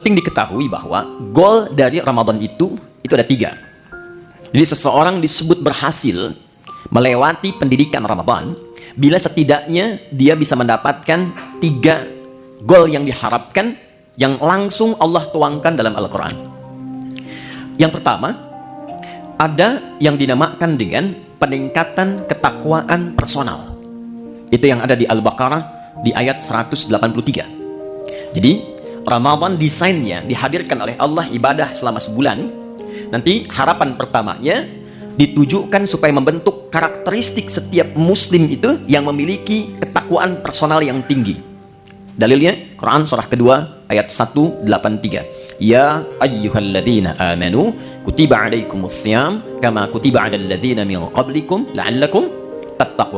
Penting diketahui bahwa goal dari Ramadan itu itu ada tiga. Jadi seseorang disebut berhasil melewati pendidikan Ramadan bila setidaknya dia bisa mendapatkan tiga goal yang diharapkan yang langsung Allah tuangkan dalam Al-Quran. Yang pertama, ada yang dinamakan dengan peningkatan ketakwaan personal. Itu yang ada di Al-Baqarah di ayat 183. Jadi, Ramadan desainnya dihadirkan oleh Allah ibadah selama sebulan. Nanti harapan pertamanya ditujukan supaya membentuk karakteristik setiap muslim itu yang memiliki ketakwaan personal yang tinggi. Dalilnya Quran surah kedua ayat 183. Ya ayyuhalladzina amanu kutiba alaikumus syiyam kama kutiba alal ladzina min qablikum la'allakum tattaqun.